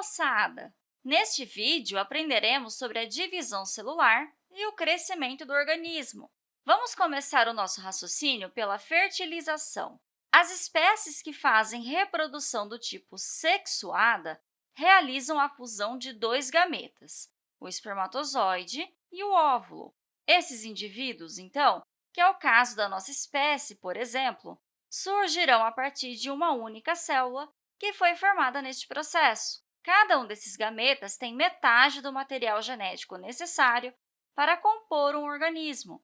moçada! Neste vídeo, aprenderemos sobre a divisão celular e o crescimento do organismo. Vamos começar o nosso raciocínio pela fertilização. As espécies que fazem reprodução do tipo sexuada realizam a fusão de dois gametas, o espermatozoide e o óvulo. Esses indivíduos, então, que é o caso da nossa espécie, por exemplo, surgirão a partir de uma única célula que foi formada neste processo. Cada um desses gametas tem metade do material genético necessário para compor um organismo.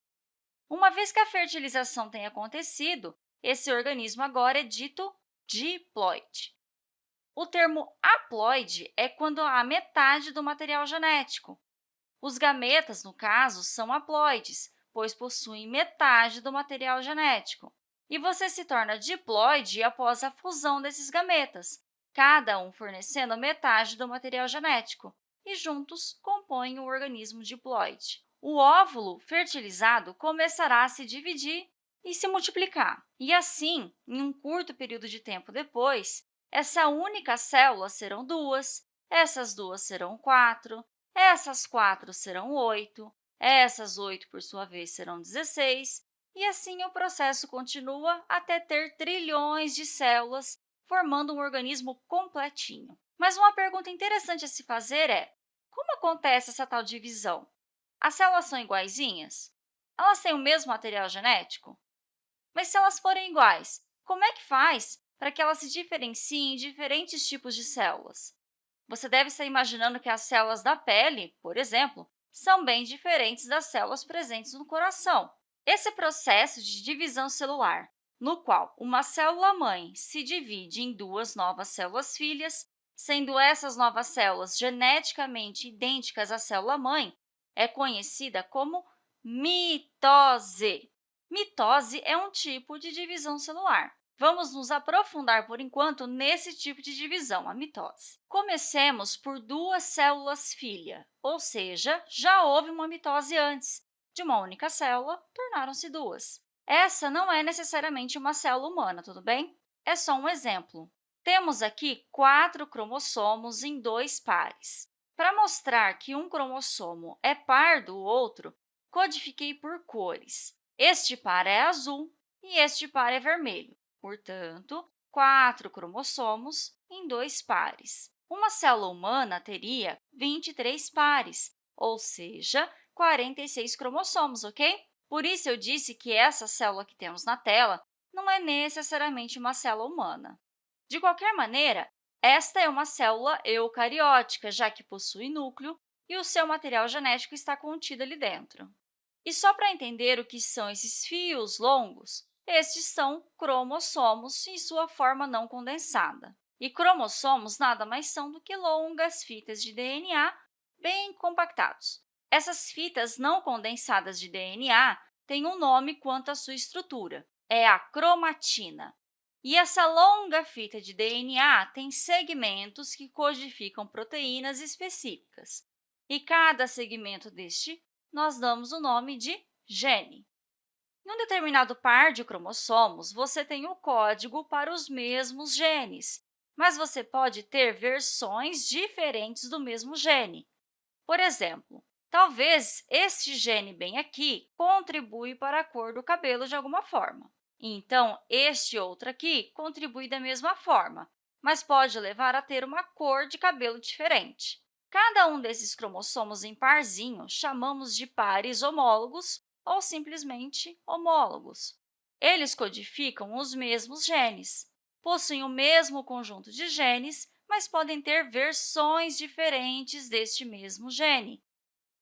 Uma vez que a fertilização tenha acontecido, esse organismo agora é dito diploide. O termo haploide é quando há metade do material genético. Os gametas, no caso, são haploides, pois possuem metade do material genético. E você se torna diploide após a fusão desses gametas, cada um fornecendo metade do material genético, e juntos compõem o organismo diploide. O óvulo fertilizado começará a se dividir e se multiplicar. E assim, em um curto período de tempo depois, essa única célula serão duas, essas duas serão quatro, essas quatro serão oito, essas oito, por sua vez, serão 16, e assim o processo continua até ter trilhões de células formando um organismo completinho. Mas uma pergunta interessante a se fazer é, como acontece essa tal divisão? As células são iguaizinhas? Elas têm o mesmo material genético? Mas se elas forem iguais, como é que faz para que elas se diferenciem em diferentes tipos de células? Você deve estar imaginando que as células da pele, por exemplo, são bem diferentes das células presentes no coração. Esse processo de divisão celular, no qual uma célula-mãe se divide em duas novas células-filhas, sendo essas novas células geneticamente idênticas à célula-mãe, é conhecida como mitose. Mitose é um tipo de divisão celular. Vamos nos aprofundar, por enquanto, nesse tipo de divisão, a mitose. Comecemos por duas células-filha, ou seja, já houve uma mitose antes. De uma única célula, tornaram-se duas. Essa não é necessariamente uma célula humana, tudo bem? É só um exemplo. Temos aqui quatro cromossomos em dois pares. Para mostrar que um cromossomo é par do outro, codifiquei por cores. Este par é azul e este par é vermelho. Portanto, quatro cromossomos em dois pares. Uma célula humana teria 23 pares, ou seja, 46 cromossomos, ok? Por isso, eu disse que essa célula que temos na tela não é necessariamente uma célula humana. De qualquer maneira, esta é uma célula eucariótica, já que possui núcleo e o seu material genético está contido ali dentro. E só para entender o que são esses fios longos, estes são cromossomos em sua forma não condensada. E cromossomos nada mais são do que longas fitas de DNA bem compactados. Essas fitas não condensadas de DNA têm um nome quanto à sua estrutura, é a cromatina. E essa longa fita de DNA tem segmentos que codificam proteínas específicas. E cada segmento deste nós damos o nome de gene. Em um determinado par de cromossomos, você tem o código para os mesmos genes, mas você pode ter versões diferentes do mesmo gene. Por exemplo, talvez este gene bem aqui contribui para a cor do cabelo de alguma forma. Então, este outro aqui contribui da mesma forma, mas pode levar a ter uma cor de cabelo diferente. Cada um desses cromossomos em parzinho chamamos de pares homólogos ou simplesmente homólogos. Eles codificam os mesmos genes, possuem o mesmo conjunto de genes, mas podem ter versões diferentes deste mesmo gene.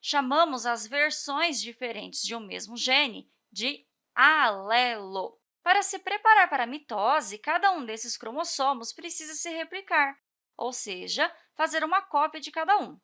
Chamamos as versões diferentes de um mesmo gene de alelo. Para se preparar para a mitose, cada um desses cromossomos precisa se replicar, ou seja, fazer uma cópia de cada um.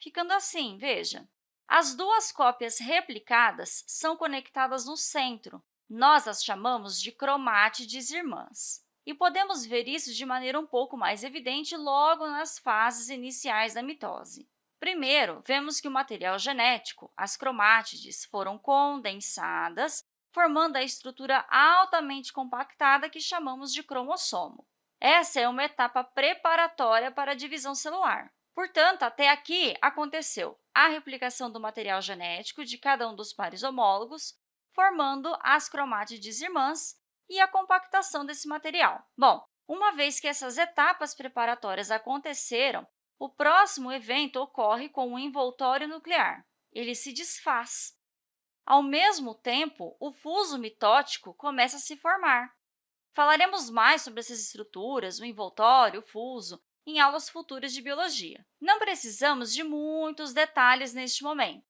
Ficando assim, veja, as duas cópias replicadas são conectadas no centro. Nós as chamamos de cromátides irmãs. E podemos ver isso de maneira um pouco mais evidente logo nas fases iniciais da mitose. Primeiro, vemos que o material genético, as cromátides, foram condensadas, formando a estrutura altamente compactada que chamamos de cromossomo. Essa é uma etapa preparatória para a divisão celular. Portanto, até aqui aconteceu a replicação do material genético de cada um dos pares homólogos, formando as cromátides irmãs e a compactação desse material. Bom, uma vez que essas etapas preparatórias aconteceram, o próximo evento ocorre com o envoltório nuclear. Ele se desfaz. Ao mesmo tempo, o fuso mitótico começa a se formar. Falaremos mais sobre essas estruturas, o envoltório, o fuso, em aulas futuras de biologia. Não precisamos de muitos detalhes neste momento.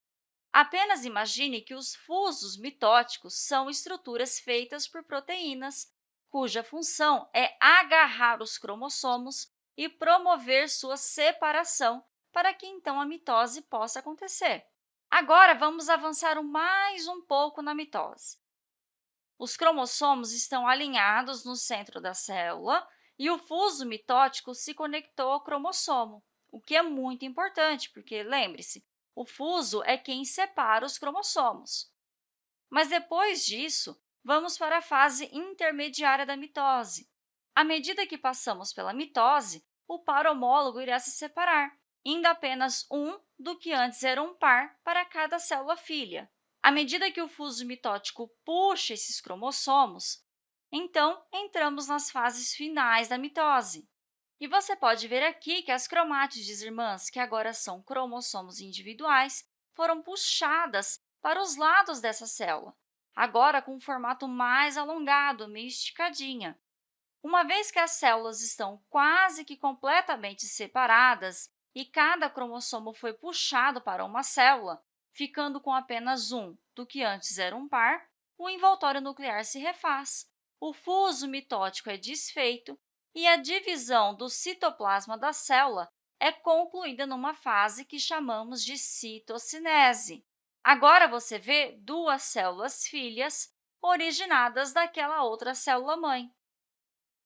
Apenas imagine que os fusos mitóticos são estruturas feitas por proteínas, cuja função é agarrar os cromossomos e promover sua separação para que, então, a mitose possa acontecer. Agora, vamos avançar mais um pouco na mitose. Os cromossomos estão alinhados no centro da célula e o fuso mitótico se conectou ao cromossomo, o que é muito importante, porque, lembre-se, o fuso é quem separa os cromossomos. Mas, depois disso, vamos para a fase intermediária da mitose. À medida que passamos pela mitose, o par homólogo irá se separar, indo apenas um do que antes era um par para cada célula filha. À medida que o fuso mitótico puxa esses cromossomos, então, entramos nas fases finais da mitose. E você pode ver aqui que as cromátides irmãs, que agora são cromossomos individuais, foram puxadas para os lados dessa célula, agora com um formato mais alongado, meio esticadinha. Uma vez que as células estão quase que completamente separadas e cada cromossomo foi puxado para uma célula, ficando com apenas um do que antes era um par, o envoltório nuclear se refaz o fuso mitótico é desfeito e a divisão do citoplasma da célula é concluída numa fase que chamamos de citocinese. Agora, você vê duas células filhas originadas daquela outra célula-mãe.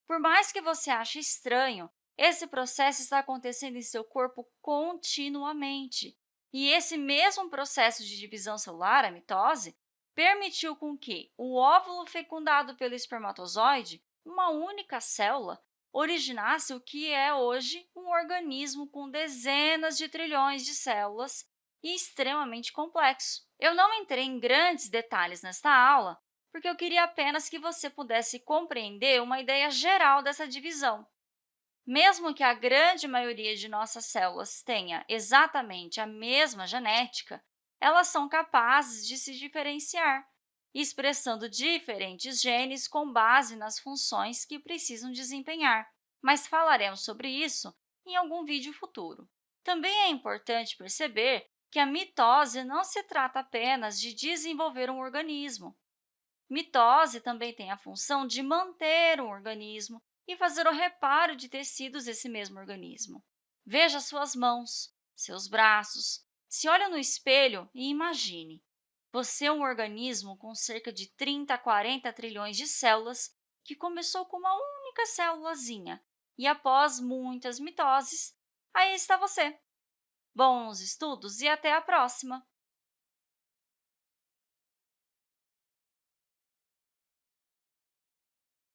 Por mais que você ache estranho, esse processo está acontecendo em seu corpo continuamente. E esse mesmo processo de divisão celular, a mitose, permitiu com que o óvulo fecundado pelo espermatozoide, uma única célula, originasse o que é hoje um organismo com dezenas de trilhões de células e extremamente complexo. Eu não entrei em grandes detalhes nesta aula, porque eu queria apenas que você pudesse compreender uma ideia geral dessa divisão. Mesmo que a grande maioria de nossas células tenha exatamente a mesma genética, elas são capazes de se diferenciar, expressando diferentes genes com base nas funções que precisam desempenhar, mas falaremos sobre isso em algum vídeo futuro. Também é importante perceber que a mitose não se trata apenas de desenvolver um organismo. Mitose também tem a função de manter um organismo e fazer o reparo de tecidos desse mesmo organismo. Veja suas mãos, seus braços, se olhe no espelho e imagine. Você é um organismo com cerca de 30 a 40 trilhões de células que começou com uma única célulazinha e, após muitas mitoses, aí está você. Bons estudos e até a próxima!